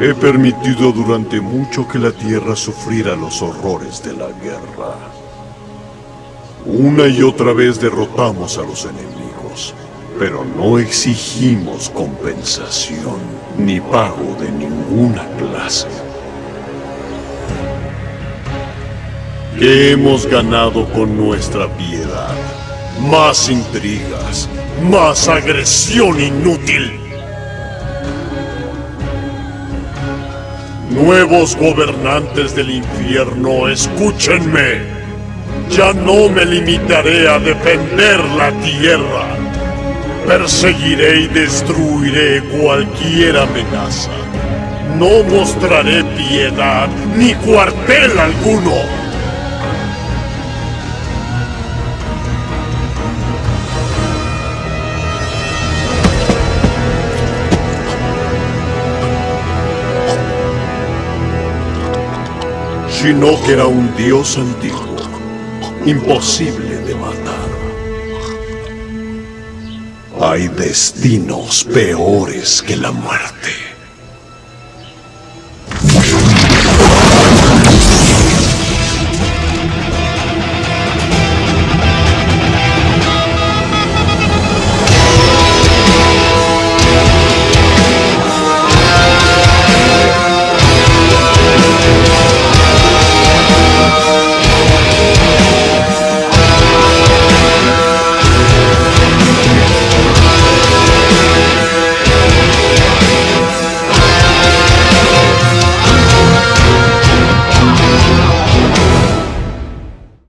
He permitido durante mucho que la Tierra sufriera los horrores de la guerra. Una y otra vez derrotamos a los enemigos, pero no exigimos compensación ni pago de ninguna clase. ¿Qué hemos ganado con nuestra piedad? Más intrigas, más agresión inútil. Nuevos gobernantes del infierno, escúchenme. Ya no me limitaré a defender la tierra. Perseguiré y destruiré cualquier amenaza. No mostraré piedad ni cuartel alguno. Shinnok era un dios antiguo, imposible de matar. Hay destinos peores que la muerte.